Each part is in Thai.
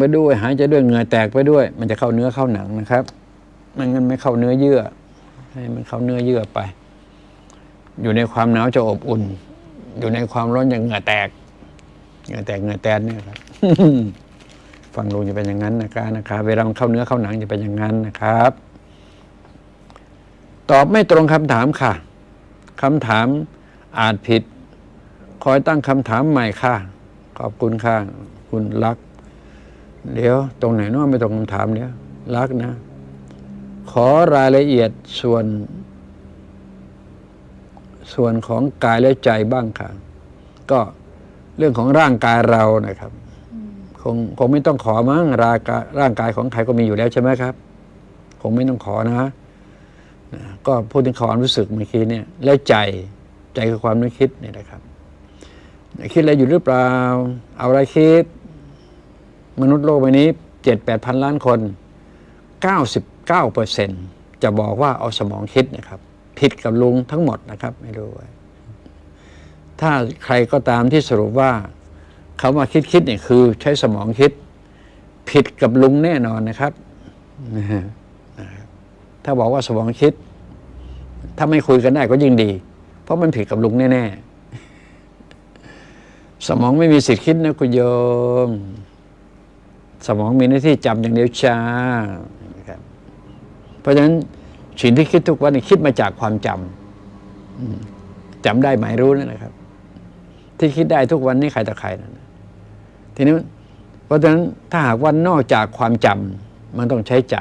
ไปด้วยหายใจด้วยเหงื่อแตกไปด้วย มันจะเข้าเนื้อเข้าหนังนะครับไม่งั้นไม่เข้าเนื้อเยื่อ ให้มันเข้าเนื้อเยื่อไป อยู่ในความหนาวจะอบอุ่น อยู่ในความร้อนอย่างเหงื่อแตกเหงื่อแตกเหงื่อแตนเนี่ยครับฟังลุงจะเป็นอย่างนั้นนะครับนะครับ เวลามันเข้าเนื้อเข้าหนังจะเป็นอย่างนั้นนะครับ ตอบไม่ตรงคำถามค่ะคำถามอาจผิด คอยตั้งคำถามใหม่ค่ะ ขอบคุณค่ะ คุณรัก เดี๋ยวตรงไหนเน้อไม่ตรงคำถามเนี้ยวรักนะ ขอรายละเอียดส่วน ส่วนของกายและใจบ้างค่ะ ก็เรื่องของร่างกายเรานะครับ คงคงไม่ต้องขอมั้งร่างกายร่างกายของใครก็มีอยู่แล้วใช่ไหมครับ คงไม่ต้องขอนะนะก็พูดถึงความรู้สึกเมื่อกี้เนี่ยและใจใจคือความนึกคิดเนี่ยนะครับ คิดอะไรอยู่หรือเปล่า เอาอะไรคิด มนุษย์โลกใบนี้เจ็ดแปดพันล้านคนเก้าสิบเก้าเปอร์เซ็นจะบอกว่าเอาสมองคิดนะครับ ผิดกับลุงทั้งหมดนะครับ ไม่รู้ไว้ถ้าใครก็ตามที่สรุปว่าคำว่าคิดคิดเนี่ยคือใช้สมองคิด ผิดกับลุงแน่นอนนะครับนะฮะถ้าบอกว่าสมองคิด ถ้าไม่คุยกันได้ก็ยิ่งดี เพราะมันผิดกับลุงแน่ ๆ สมองไม่มีสิทธิ์คิดนะคุณโยม สมองมีหน้าที่จำอย่างเดียวจ้านะครับเพราะฉะนั้นสิ่งที่คิดทุกวันนี้คิดมาจากความจำจำได้หมายรู้นั่นนะครับ ที่คิดได้ทุกวันนี้ใครต่อใครนั่นทีนี้เพราะฉะนั้นถ้าหากว่านอกจากความจำมันต้องใช้ใจ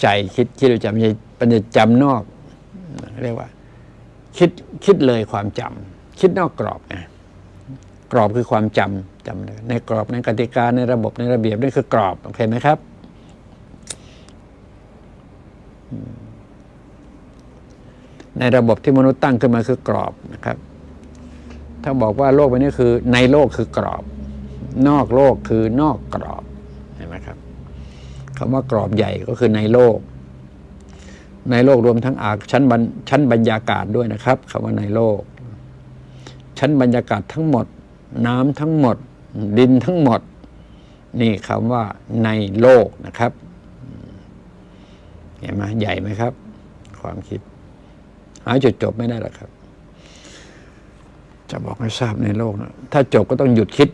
ใจคิดคิดจำปัญญาจำนอก เรียกว่า คิดคิดเลยความจำคิดนอกกรอบไงกรอบคือความจำ จำเลยในกรอบในกติกาในระบบในระเบียบนี่คือกรอบโอเคไหมครับในระบบที่มนุษย์ตั้งขึ้นมาคือกรอบนะครับ ถ้าบอกว่าโลกใบนี้คือในโลกคือกรอบ นอกโลกคือนอกกรอบเห็นไหมครับคำว่ากรอบใหญ่ก็คือในโลก ในโลกรวมทั้งอาชั้นบรรชั้นบรรยากาศด้วยนะครับคำว่าในโลก ชั้นบรรยากาศทั้งหมด น้ำทั้งหมด ดินทั้งหมด นี่คำว่าในโลกนะครับ เห็นไหมใหญ่ไหมครับ ความคิด หาจุดจบไม่ได้หรอกครับ จะบอกให้ทราบในโลกนะถ้าจบก็ต้องหยุดคิด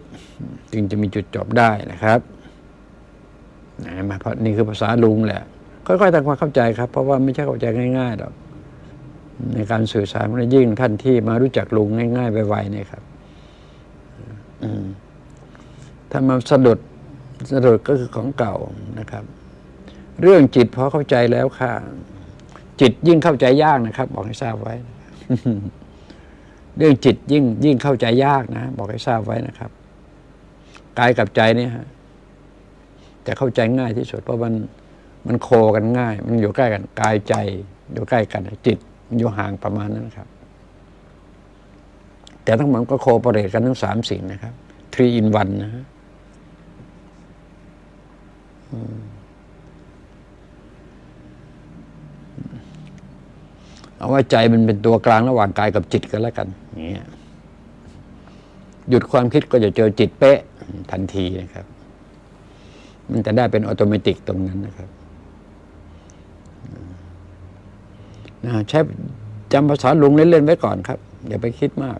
จึงจะมีจุดจบได้นะครับนะมาเพราะนี่คือภาษาลุงแหละ ค่อยๆทำความเข้าใจครับ เพราะว่าไม่ใช่เข้าใจง่ายๆหรอกในการสื่อสารมันยิ่งท่านที่มารู้จักลุงง่ายๆไวๆเนี่ยครับ ถ้ามาสะดุดสะดุดก็คือของเก่านะครับ เรื่องจิตพอเข้าใจแล้วค่ะ จิตยิ่งเข้าใจยากนะครับ บอกให้ทราบไว้ เรื่องจิตยิ่งยิ่งเข้าใจยากนะ บอกให้ทราบไว้นะครับกายกับใจเนี่ยฮะจะเข้าใจง่ายที่สุดเพราะมันมันโคกันง่าย มันอยู่ใกล้กันกายใจ อยู่ใกล้กัน จิตมันอยู่ห่างประมาณนั้นนะครับ แต่ทั้งหมดก็โคปรเรตกันทั้งสามสิ่งนะครับ three in one นะฮะ เอาว่าใจมันเป็นตัวกลางระหว่างกายกับจิตกันแล้วกันอย่างเงี้ยหยุดความคิดก็จะเจอจิตเป๊ะทันทีนะครับ มันจะได้เป็นอัตโนมัติตรงนั้นนะครับนะใช้จำภาษาลุงเล่นๆไว้ก่อนครับ อย่าไปคิดมาก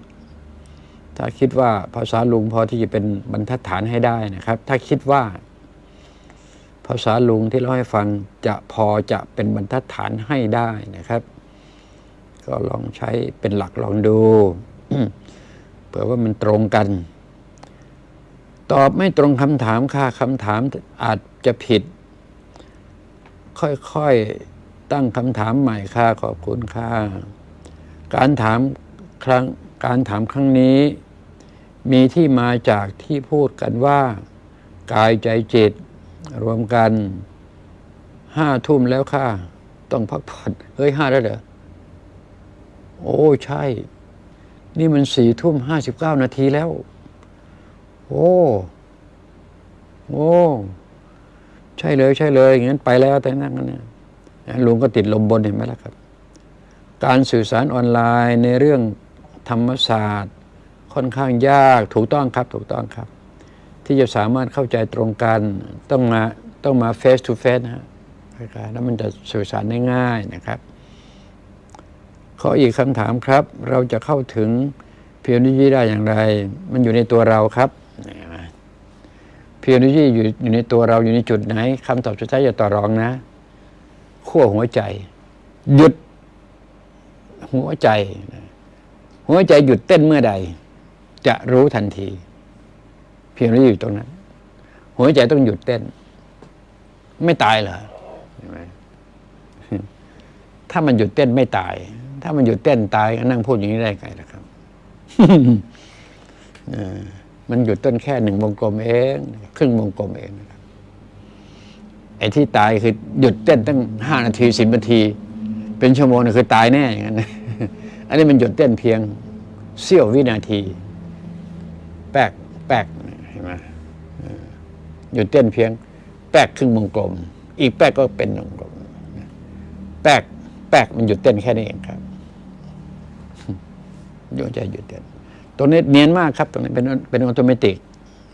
ถ้าคิดว่าภาษาลุงพอที่จะเป็นบรรทัดฐานให้ได้นะครับ ถ้าคิดว่าาษาลุงที่เราให้ฟังจะพอจะเป็นบรรทัดฐานให้ได้นะครับ ก็ลองใช้เป็นหลักลองดูเผื่อว่ามันตรงกัน ตอบไม่ตรงคำถามค่ะคำถามอาจจะผิด ค่อยๆตั้งคำถามใหม่ค่ะขอบคุณค่ะการถามครั้งการถามครั้งนี้ มีที่มาจากที่พูดกันว่า กายใจจิต รวมกันห้าทุ่มแล้วค่ะ ต้องพักผ่อนเฮ้ยห้าแล้วเหรอโอ้ใช่ นี่มันสี่ทุ่มห้าสิบเก้านาทีแล้ว โอ้โอ้ใช่เลยใช่เลยอย่างนั้นไปแล้วแต่นั่งกันเนี่ยลุงก็ติดลมบนเห็นไหมล่ะครับ การสื่อสารออนไลน์ในเรื่องธรรมศาสตร์ ค่อนข้างยากถูกต้องครับ ถูกต้องครับ ที่จะสามารถเข้าใจตรงกันต้องมาต้องมา face to face นะฮะคล้ายๆแล้วมันจะสื่อสารได้ง่ายนะครับขออีกคำถามครับ เราจะเข้าถึงเพียวนิจีได้อย่างไร มันอยู่ในตัวเราครับเพียวนิจีอยู่อยู่ในตัวเราอยู่ในจุดไหนคำตอบสุดท้ายอย่าต่อรองนะขั้วหัวใจ หยุด หัวใจ หัวใจหยุดเต้นเมื่อใด จะรู้ทันที พียงนี้อยู่ตรงนั้น หัวใจต้องหยุดเต้น ไม่ตายเหรอถ้ามันหยุดเต้นไม่ตาย ถ้ามันหยุดเต้นตายก็นั่งพูดอย่างนี้ได้ไงล่ะครับมันหยุดเต้นแค่หนึ่งวงกลมเองครึ่งวงกลมเองนะครับไอ้ที่ตายคือหยุดเต้นตั้งห้านาทีสิบนาที เป็นชั่วโมงนี่คือตายแน่อย่างนั้นอันนี้มันหยุดเต้นเพียงเสี้ยววินาที แป๊กแป๊กเห็นไหมเออ หยุดเต้นเพียง แป๊กครึ่งวงกลม อีกแป๊กก็เป็นวงกลมแป๊กแป๊กมันหยุดเต้นแค่นี้เองครับดวงใจหยุดเต้นตรงนี้เนียนมากครับ ตรงนี้เป็นเป็น automatic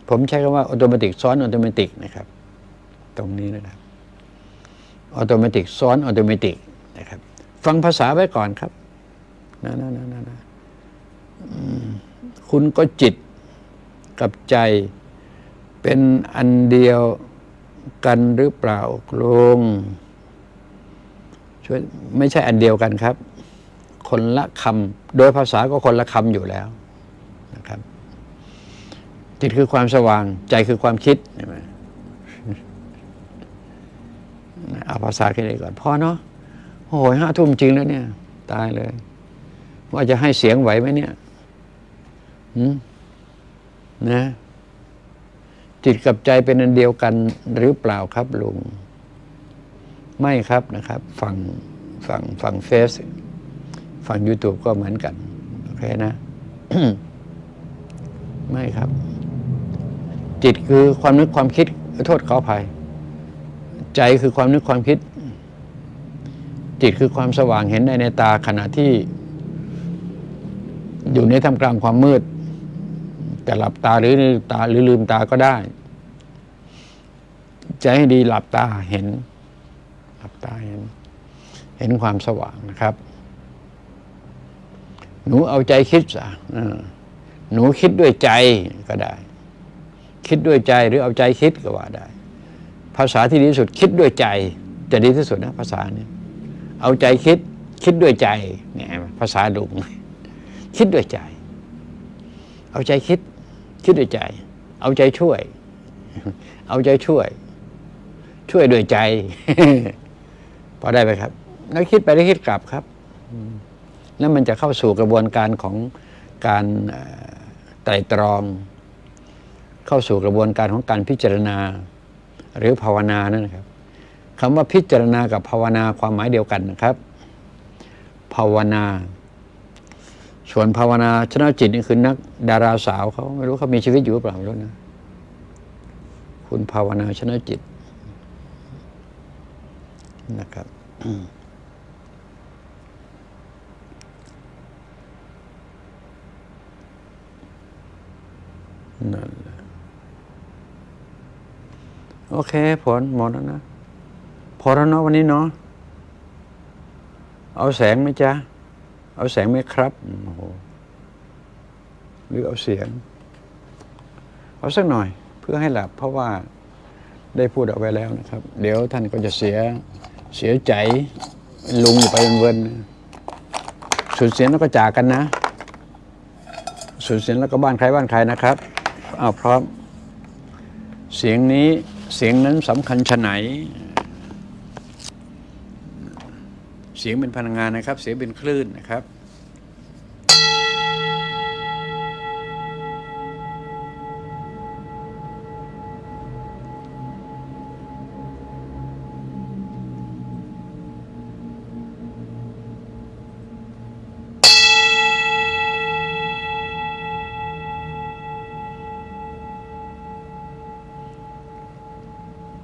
ผมใช้คำว่า automatic ซ้อน automatic นะครับ ตรงนี้นะครับ automatic ซ้อน automatic นะครับ ฟังภาษาไว้ก่อนครับนะนะนะนะนะคุณก็จิตกับใจ เป็นอันเดียวกันหรือเปล่าลงช่วยไม่ใช่อันเดียวกันครับ คนละคำโดยภาษาก็คนละคำอยู่แล้วนะครับ จิตคือความสว่าง ใจคือความคิดใช่ไหมเอาภาษาแค่นี้ก่อนพอเนาะโอ้โหห้าทุ่มจริงแล้วเนี่ย ตายเลย ว่าจะให้เสียงไหวไหมเนี่ยนะ จิตกับใจเป็นอันเดียวกันหรือเปล่าครับลุง ไม่ครับนะครับ ฝั่งฝั่งฝั่งเฟซฝั่ง YouTube ก็เหมือนกัน โอเคนะ ไม่ครับ จิตคือความนึกความคิด โทษขออภัย ใจคือความนึกความคิด จิตคือความสว่างเห็นได้ในตาขณะที่ อยู่ในท่ามกลางความมืด แต่หลับตาหรือลืมตาหรือลืมตาก็ได้ ใจให้ดีหลับตาเห็น หลับตาเห็น เห็นความสว่างนะครับ หนูเอาใจคิดซะหนูคิดด้วยใจก็ได้ คิดด้วยใจหรือเอาใจคิดก็ว่าได้ ภาษาที่ดีที่สุดคิดด้วยใจ จะดีที่สุดนะภาษาเนี่ยเอาใจคิดคิดด้วยใจเนี่ยภาษาดุงคิดด้วยใจ เอาใจคิด คิดด้วยใจ เอาใจช่วย เอาใจช่วย ช่วยด้วยใจ พอได้ไหมครับ แล้วคิดไปแล้วคิดกลับครับแล้วมันจะเข้าสู่กระบวนการของการไตรตรอง เข้าสู่กระบวนการของการพิจารณา หรือภาวนานั่นนะครับคำว่าพิจารณากับภาวนาความหมายเดียวกันนะครับ ภาวนา ส่วนภาวนาชนะจิตนี่คือนักดาราสาวเขาไม่รู้เขามีชีวิตอยู่หรือเปล่าไม่รู้นะ คุณภาวนาชนะจิตนะครับนั่นแหละโอเคผลหมดแล้วนะ พอแล้วเนาะวันนี้เนาะเอาแสงไหมจ๊ะ เอาแสงไหมครับโอ้โหหรือเอาเสียง เอาสักหน่อยเพื่อให้หลับ เพราะว่าได้พูดเอาไว้แล้วนะครับ เดี๋ยวท่านก็จะเสียเสียใจลุงอยู่ไปเวินสูญเสียแล้วก็จากกันนะสูญเสียแล้วก็บ้านใครบ้านใครนะครับอ้าวพร้อม เสียงนี้เสียงนั้นสำคัญชะไหน เสียงเป็นพลังงานนะครับ เสียงเป็นคลื่นนะครับ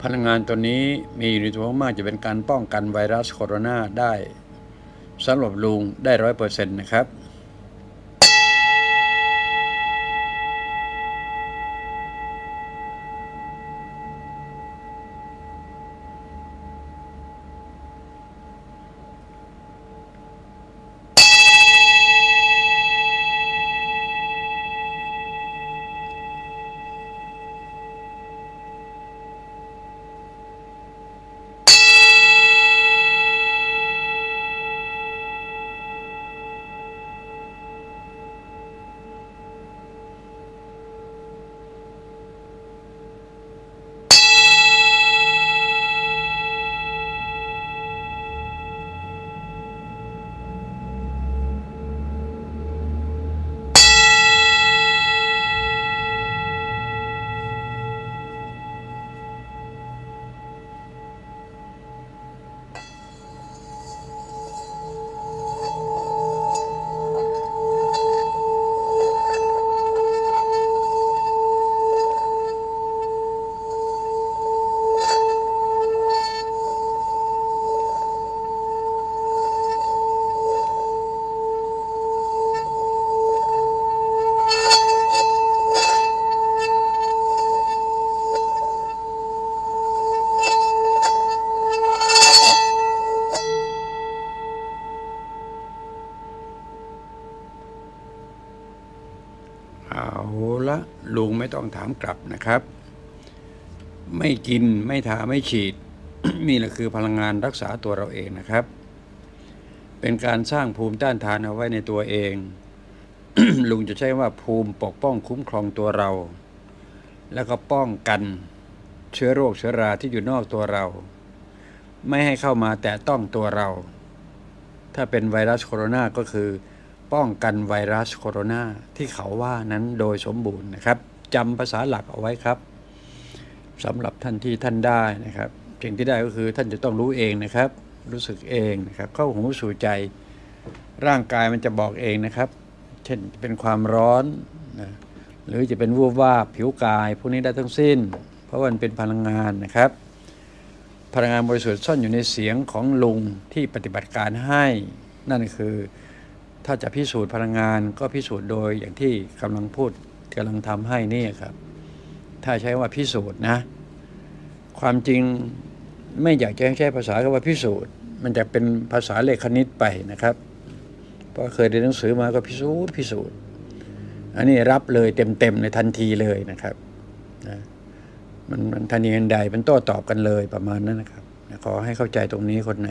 พลังงานตัวนี้มีอยู่ในตัวมากจะเป็นการป้องกันไวรัสโคโรนาได้สำหรับลุงได้ร้อยเปอร์เซ็นต์นะครับาละลุงไม่ต้องถามกลับนะครับ ไม่กินไม่ทาไม่ฉีด นี่แหละคือพลังงานรักษาตัวเราเองนะครับ เป็นการสร้างภูมิต้านทานเอาไว้ในตัวเอง ลุงจะใช้ว่าภูมิปกป้องคุ้มครองตัวเรา แล้วก็ป้องกันเชื้อโรคเชื้อราที่อยู่นอกตัวเรา ไม่ให้เข้ามาแตะต้องตัวเรา ถ้าเป็นไวรัสโคโรนาก็คือ ป้องกันไวรัสโคโรนาที่เขาว่านั้นโดยสมบูรณ์นะครับจำภาษาหลักเอาไว้ครับสำหรับท่านที่ท่านได้นะครับสิ่งที่ได้ก็คือท่านจะต้องรู้เองนะครับ รู้สึกเองนะครับ เข้าหูสู่ใจ ร่างกายมันจะบอกเองนะครับ เช่นเป็นความร้อนนะหรือจะเป็นวูบวาบผิวกาย พวกนี้ได้ทั้งสิ้น เพราะวันเป็นพลังงานนะครับ พลังงานบริสุทธิ์ซ่อนอยู่ในเสียงของลุงที่ปฏิบัติการให้ นั่นคือ ถ้าจะพิสูจน์พลังงานก็พิสูจน์โดยอย่างที่กำลังพูดกำลังทำให้นี่ครับ ถ้าใช้ว่าพิสูจน์นะ ความจริงไม่อยากจะใช้ภาษาคำว่าพิสูจน์ มันจะเป็นภาษาเลขคณิตไปนะครับเพราะเคยเรียนหนังสือมาก็พิสูจน์พิสูจน์ อันนี้รับเลยเต็มๆในทันทีเลยนะครับนะมันมันทันทีทันใดมันโต้ตอบกันเลยประมาณนั้นนะครับขอให้เข้าใจตรงนี้คนไหน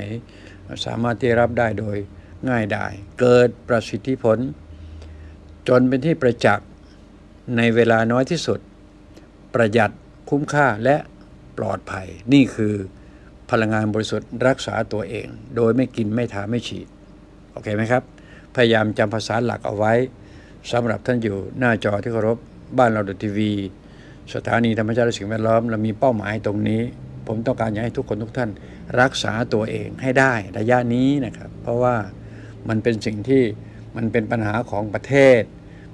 สามารถที่รับได้โดย ง่ายได้ เกิดประสิทธิผล จนเป็นที่ประจักษ์ในเวลาน้อยที่สุด ประหยัดคุ้มค่าและปลอดภัย นี่คือพลังงานบริสุทธิ์รักษาตัวเอง โดยไม่กินไม่ทาไม่ฉีด โอเคไหมครับ พยายามจำภาษาหลักเอาไว้สำหรับท่านอยู่หน้าจอที่เคารพบ้านเราดทีวี สถานีธรรมชาติและสิ่งแวดล้อม เรามีเป้าหมายตรงนี้ ผมต้องการอยากให้ทุกคนทุกท่าน รักษาตัวเองให้ได้ระยะนี้นะครับ เพราะว่า มันเป็นสิ่งที่มันเป็นปัญหาของประเทศ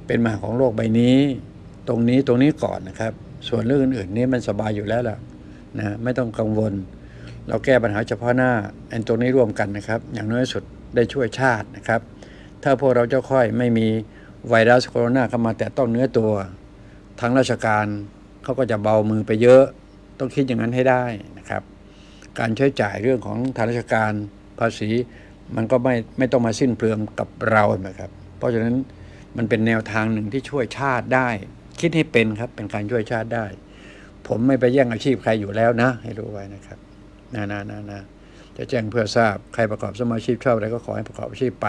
เป็นปัญหาของโลกใบนี้ ตรงนี้ตรงนี้ก่อนนะครับ ส่วนเรื่องอื่นๆนี้มันสบายอยู่แล้วล่ะนะไม่ต้องกังวล เราแก้ปัญหาเฉพาะหน้าอันตรงนี้ร่วมกันนะครับ อย่างน้อยสุดได้ช่วยชาตินะครับ ถ้าพวกเราเจ้าค่อยไม่มีไวรัสโคโรนาเข้ามาแตะต้องเนื้อตัวทางราชการเขาก็จะเบามือไปเยอะ ต้องคิดอย่างนั้นให้ได้นะครับ การใช้จ่ายเรื่องของทางราชการภาษี มันก็ไม่ไม่ต้องมาสิ้นเปลืองกับเรานะครับ เพราะฉะนั้นมันเป็นแนวทางหนึ่งที่ช่วยชาติได้ คิดให้เป็นครับ เป็นการช่วยชาติได้ ผมไม่ไปแย่งอาชีพใครอยู่แล้วนะ ให้รู้ไว้นะครับนะนะนะนะจะแจ้งเพื่อทราบใครประกอบสมาชีพชอบอะไรก็ขอให้ประกอบอาชีพไป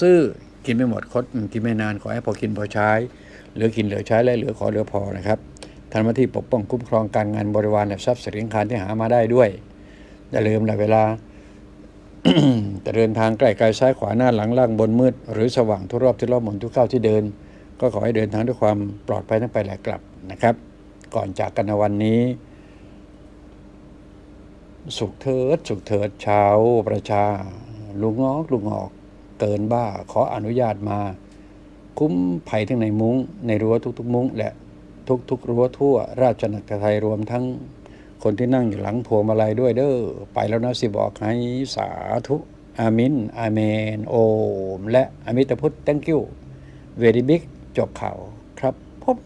ซื้อกินไม่หมดคดกินไม่นานขอให้พอกินพอใช้เหลือกินเหลือใช้และเหลือขอเหลือพอนะครับทำหน้าที่ปกป้องคุ้มครองการงานบริวารและทรัพย์สินคารที่หามาได้ด้วยอย่าลืมละเวลา จะเดินทางใกล้ไกลซ้ายขวาหน้าหลังล่างบนมืด หรือสว่างทุกรอบที่รอบหมุนทุกเข้าวที่เดิน ก็ขอให้เดินทางด้วยความปลอดภัยทั้งไปและกลับนะครับ ก่อนจากกันวันนี้ สุขเถิด สุขเถิดชาวประชา ลุงงอกลุงงอก เกินบ้าขออนุญาตมา คุ้มภัยทั้งในมุง้งในรั้วทุกๆ มุ้งและทุกๆรั้วทั่วราชนาจักรไทยรวมทั้ง คนที่นั่งอยู่หลังพวงมาลัยด้วยเด้อไปแล้วนะสิบอกให้สาธุอามินอาเมน โอม และอมิตพุทธ thank you very big จบข่าวครับผม